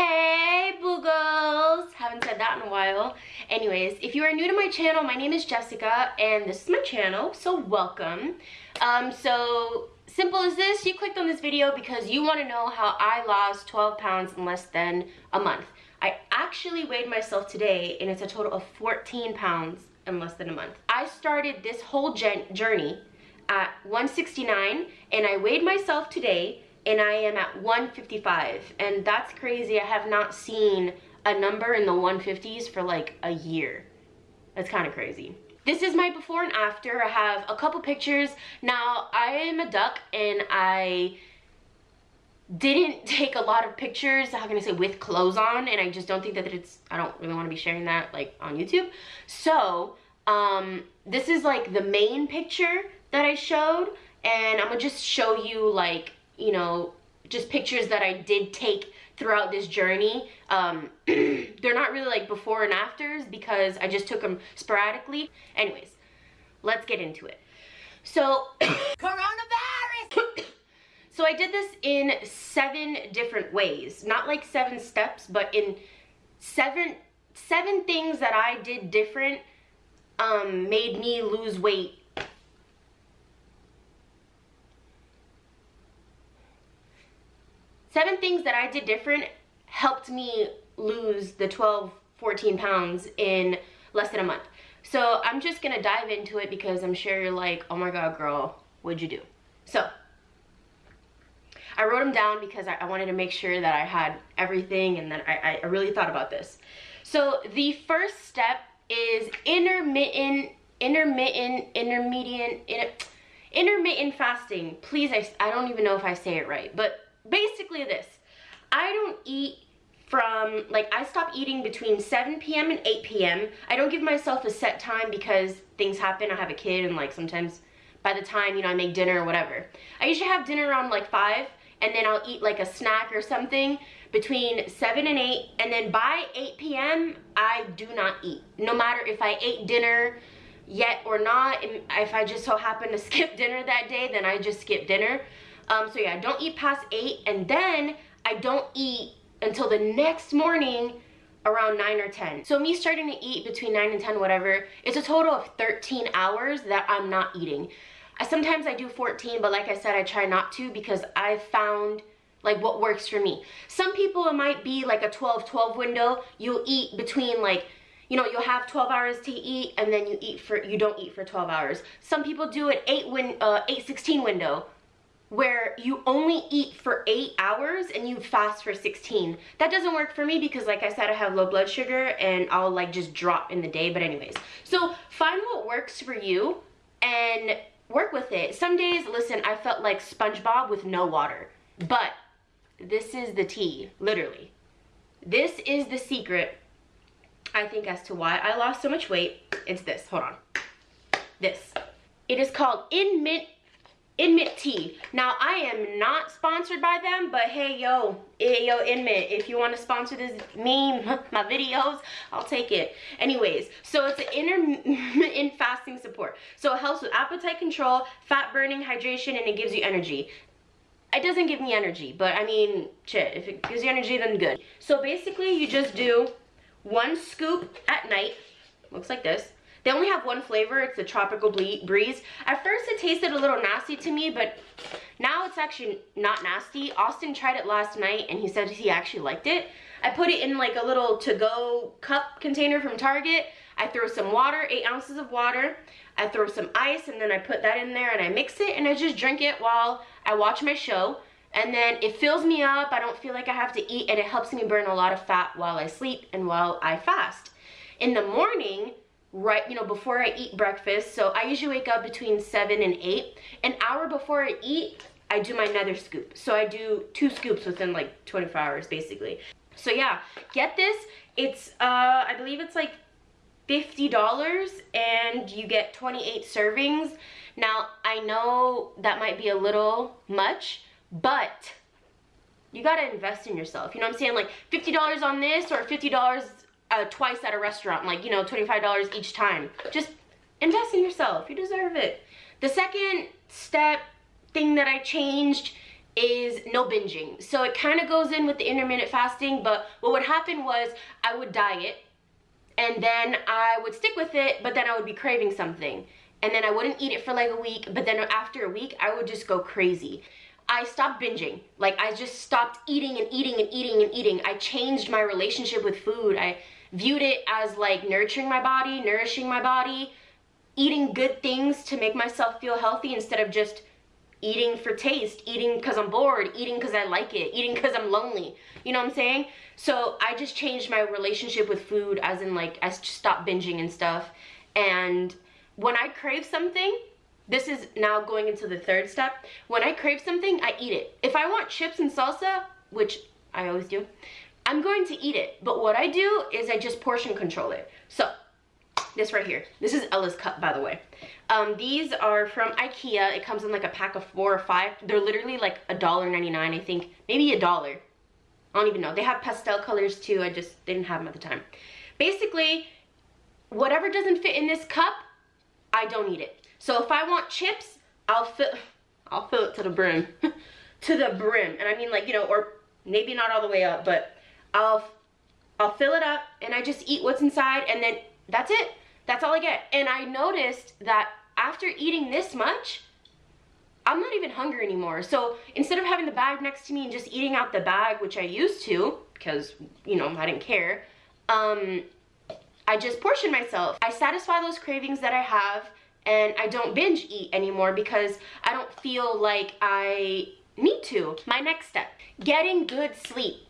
Hey boogles! Haven't said that in a while. Anyways, if you are new to my channel, my name is Jessica and this is my channel, so welcome. Um, so simple as this, you clicked on this video because you want to know how I lost 12 pounds in less than a month. I actually weighed myself today and it's a total of 14 pounds in less than a month. I started this whole journey at 169 and I weighed myself today and I am at 155 and that's crazy. I have not seen a number in the 150s for like a year. That's kind of crazy. This is my before and after. I have a couple pictures. Now, I am a duck and I didn't take a lot of pictures, how can I say, with clothes on, and I just don't think that it's, I don't really want to be sharing that, like, on YouTube. So, um, this is, like, the main picture that I showed, and I'm gonna just show you, like, you know, just pictures that I did take throughout this journey. Um, they're not really like before and afters because I just took them sporadically. Anyways, let's get into it. So, coronavirus! so I did this in seven different ways. Not like seven steps, but in seven, seven things that I did different um, made me lose weight seven things that I did different helped me lose the 12, 14 pounds in less than a month. So I'm just gonna dive into it because I'm sure you're like, oh my God, girl, what'd you do? So I wrote them down because I, wanted to make sure that I had everything and that I, I really thought about this. So the first step is intermittent, intermittent, intermediate, inter, intermittent fasting. Please, I, I don't even know if I say it right, but basically this. I don't eat from, like I stop eating between 7 p.m. and 8 p.m. I don't give myself a set time because things happen. I have a kid and like sometimes by the time, you know, I make dinner or whatever. I usually have dinner around like 5 and then I'll eat like a snack or something between 7 and 8 and then by 8 p.m. I do not eat. No matter if I ate dinner yet or not, if I just so happen to skip dinner that day, then I just skip dinner. Um, so yeah, I don't eat past 8 and then I don't eat until the next morning around 9 or 10. So me starting to eat between 9 and 10, whatever, it's a total of 13 hours that I'm not eating. Sometimes I do 14, but like I said, I try not to because I found like what works for me. Some people, it might be like a 12-12 window. You'll eat between like, you know, you'll have 12 hours to eat and then you eat for, you don't eat for 12 hours. Some people do an 8 win, uh, 8-16 window where you only eat for eight hours and you fast for 16. That doesn't work for me because like I said, I have low blood sugar and I'll like just drop in the day. But anyways, so find what works for you and work with it. Some days, listen, I felt like SpongeBob with no water, but this is the tea, literally. This is the secret, I think, as to why I lost so much weight. It's this, hold on. This. It is called In Mint Inmit Tea. Now, I am not sponsored by them, but hey, yo, yo, Inmit, if you want to sponsor this meme, my videos, I'll take it. Anyways, so it's an intermittent fasting support. So it helps with appetite control, fat burning, hydration, and it gives you energy. It doesn't give me energy, but I mean, shit, if it gives you energy, then good. So basically, you just do one scoop at night, looks like this, they only have one flavor, it's the Tropical Breeze. At first it tasted a little nasty to me, but now it's actually not nasty. Austin tried it last night and he said he actually liked it. I put it in like a little to-go cup container from Target. I throw some water, eight ounces of water. I throw some ice and then I put that in there and I mix it and I just drink it while I watch my show. And then it fills me up, I don't feel like I have to eat and it helps me burn a lot of fat while I sleep and while I fast. In the morning, right, you know, before I eat breakfast. So I usually wake up between 7 and 8. An hour before I eat, I do my nether scoop. So I do two scoops within like 24 hours basically. So yeah, get this. It's, uh, I believe it's like $50 and you get 28 servings. Now, I know that might be a little much, but you gotta invest in yourself. You know what I'm saying? Like $50 on this or $50 uh, twice at a restaurant, like, you know, $25 each time. Just invest in yourself. You deserve it. The second step thing that I changed is no binging. So it kind of goes in with the intermittent fasting, but what would happen was I would diet and then I would stick with it, but then I would be craving something. And then I wouldn't eat it for like a week, but then after a week, I would just go crazy. I stopped binging. Like I just stopped eating and eating and eating and eating. I changed my relationship with food. I viewed it as like nurturing my body, nourishing my body, eating good things to make myself feel healthy instead of just eating for taste, eating because I'm bored, eating because I like it, eating because I'm lonely. You know what I'm saying? So I just changed my relationship with food as in like I stopped binging and stuff. And when I crave something, this is now going into the third step. When I crave something, I eat it. If I want chips and salsa, which I always do, I'm going to eat it. But what I do is I just portion control it. So this right here. This is Ella's cup, by the way. Um, these are from Ikea. It comes in like a pack of four or five. They're literally like a dollar ninety nine, I think. Maybe a dollar. I don't even know. They have pastel colors too. I just didn't have them at the time. Basically, whatever doesn't fit in this cup, I don't eat it. So if I want chips, I'll fill, I'll fill it to the brim. to the brim. And I mean like, you know, or maybe not all the way up, but I'll, I'll fill it up and I just eat what's inside and then that's it. That's all I get. And I noticed that after eating this much, I'm not even hungry anymore. So instead of having the bag next to me and just eating out the bag, which I used to, because, you know, I didn't care, um, I just portion myself. I satisfy those cravings that I have and I don't binge eat anymore because I don't feel like I need to. My next step, getting good sleep.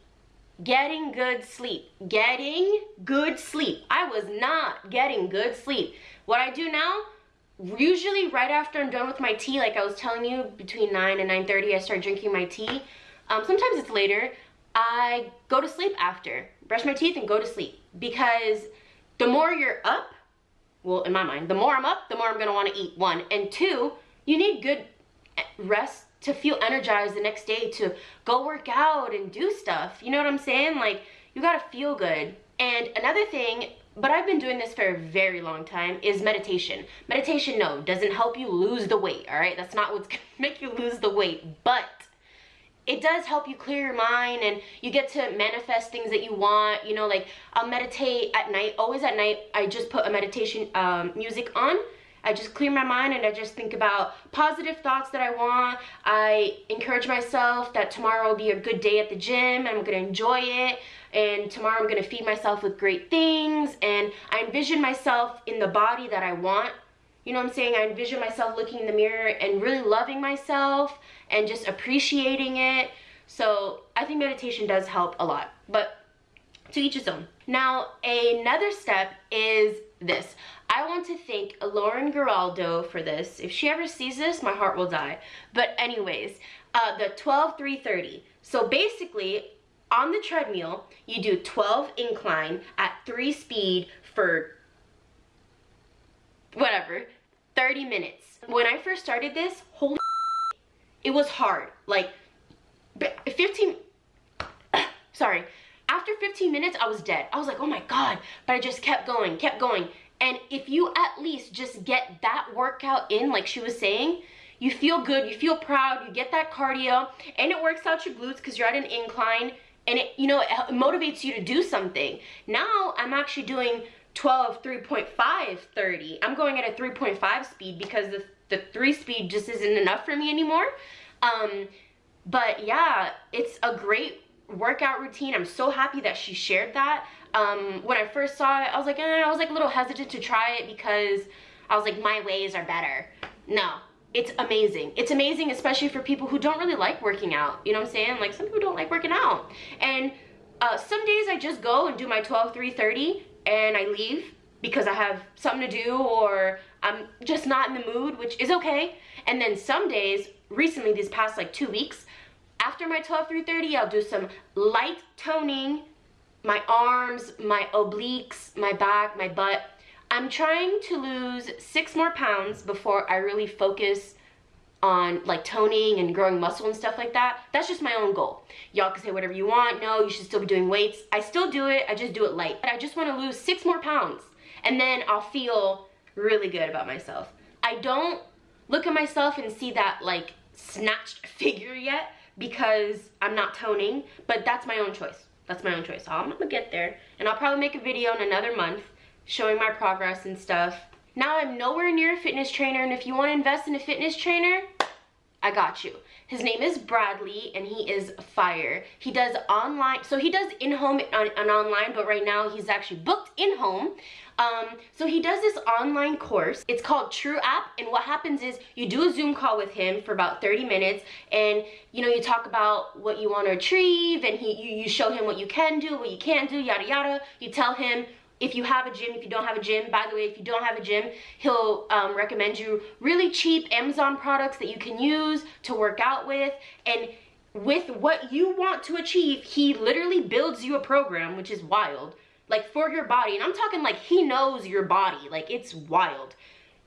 Getting good sleep. Getting good sleep. I was not getting good sleep. What I do now, usually right after I'm done with my tea, like I was telling you, between 9 and 9.30 I start drinking my tea. Um, sometimes it's later. I go to sleep after. Brush my teeth and go to sleep. Because the more you're up, well, in my mind, the more I'm up, the more I'm gonna wanna eat, one. And two, you need good rest to feel energized the next day to go work out and do stuff. You know what I'm saying? Like, you gotta feel good. And another thing, but I've been doing this for a very long time, is meditation. Meditation, no, doesn't help you lose the weight, all right? That's not what's gonna make you lose the weight, but it does help you clear your mind and you get to manifest things that you want you know like i'll meditate at night always at night i just put a meditation um, music on I just clear my mind and I just think about positive thoughts that I want. I encourage myself that tomorrow will be a good day at the gym. I'm gonna enjoy it. And tomorrow I'm gonna feed myself with great things. And I envision myself in the body that I want you know what I'm saying? I envision myself looking in the mirror and really loving myself and just appreciating it. So I think meditation does help a lot, but to each his own. Now, another step is this. I want to thank Lauren Giraldo for this. If she ever sees this, my heart will die. But anyways, uh, the 12 330. So basically, on the treadmill, you do 12 incline at 3 speed for whatever, 30 minutes. When I first started this, holy it was hard. Like 15, sorry, after 15 minutes, I was dead. I was like, oh my God, but I just kept going, kept going. And if you at least just get that workout in, like she was saying, you feel good, you feel proud, you get that cardio, and it works out your glutes because you're at an incline, and it, you know, it motivates you to do something. Now, I'm actually doing 12 3.5 30 i'm going at a 3.5 speed because the, the 3 speed just isn't enough for me anymore um but yeah it's a great workout routine. I'm so happy that she shared that. Um when i first saw it i was like eh, i was like a little hesitant to try it because i was like my ways are better. No it's amazing. It's amazing especially for people who don't really like working out. You know what i'm saying? Like some people don't like working out. And uh, some days I just go and do my 12 3 30 and I leave because I have something to do or I'm just not in the mood, which is okay. And then some days, recently these past like two weeks, after my 12 through 30, I'll do some light toning, my arms, my obliques, my back, my butt. I'm trying to lose six more pounds before I really focus on like toning and growing muscle and stuff like that. That's just my own goal. Y'all can say whatever you want. No, you should still be doing weights. I still do it. I just do it light. But I just want to lose six more pounds and then I'll feel really good about myself. I don't look at myself and see that like snatched figure yet because I'm not toning, but that's my own choice. That's my own choice. So I'm gonna get there and I'll probably make a video in another month showing my progress and stuff. Now I'm nowhere near a fitness trainer and if you wanna invest in a fitness trainer, I got you. His name is Bradley and he is fire. He does online, so he does in-home and, and online, but right now he's actually booked in-home. Um, so he does this online course. It's called True App. And what happens is you do a Zoom call with him for about 30 minutes and you know, you talk about what you want to achieve and he, you, you show him what you can do, what you can't do, yada, yada. You tell him if you have a gym, if you don't have a gym, by the way, if you don't have a gym, he'll um, recommend you really cheap Amazon products that you can use to work out with. And with what you want to achieve, he literally builds you a program, which is wild, like for your body. And I'm talking like he knows your body, like it's wild.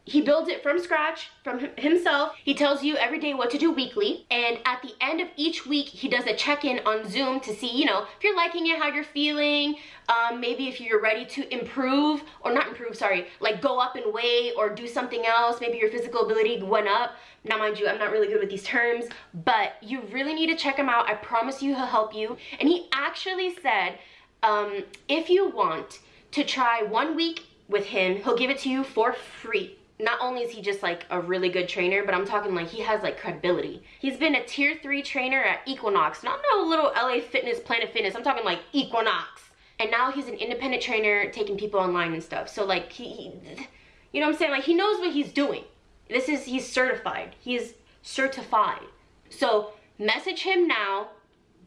He builds it from scratch, from himself. He tells you every day what to do weekly. And at the end of each week, he does a check-in on Zoom to see, you know, if you're liking it, how you're feeling, um, maybe if you're ready to improve, or not improve, sorry, like go up in weight or do something else. Maybe your physical ability went up. Now, mind you, I'm not really good with these terms, but you really need to check him out. I promise you he'll help you. And he actually said, um, if you want to try one week with him, he'll give it to you for free not only is he just like a really good trainer, but I'm talking like he has like credibility. He's been a tier three trainer at Equinox, not no little LA Fitness, Planet Fitness. I'm talking like Equinox. And now he's an independent trainer taking people online and stuff. So like he, he you know what I'm saying? Like he knows what he's doing. This is, he's certified. He's certified. So message him now.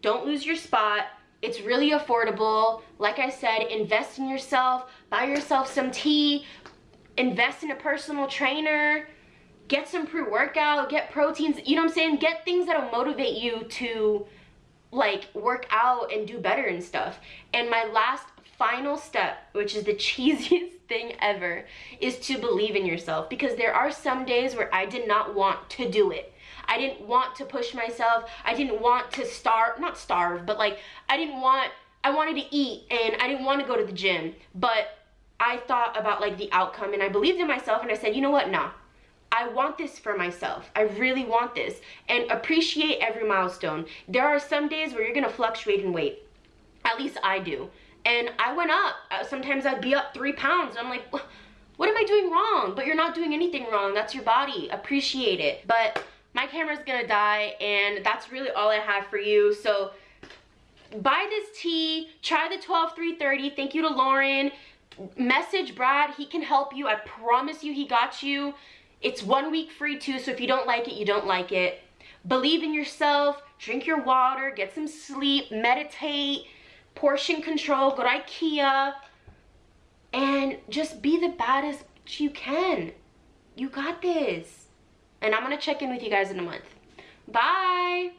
Don't lose your spot. It's really affordable. Like I said, invest in yourself. Buy yourself some tea invest in a personal trainer, get some pre-workout, get proteins, you know what I'm saying? Get things that'll motivate you to like work out and do better and stuff. And my last final step, which is the cheesiest thing ever, is to believe in yourself because there are some days where I did not want to do it. I didn't want to push myself. I didn't want to starve, not starve, but like I didn't want, I wanted to eat and I didn't want to go to the gym. But I thought about like the outcome and I believed in myself and I said, you know what, nah. I want this for myself. I really want this. And appreciate every milestone. There are some days where you're gonna fluctuate in weight. At least I do. And I went up. Uh, sometimes I'd be up three pounds. I'm like, what am I doing wrong? But you're not doing anything wrong. That's your body. Appreciate it. But my camera's gonna die and that's really all I have for you. So buy this tea, try the 12330. Thank you to Lauren message Brad. He can help you. I promise you he got you. It's one week free too, so if you don't like it, you don't like it. Believe in yourself. Drink your water. Get some sleep. Meditate. Portion control. Go to Ikea. And just be the baddest you can. You got this. And I'm going to check in with you guys in a month. Bye.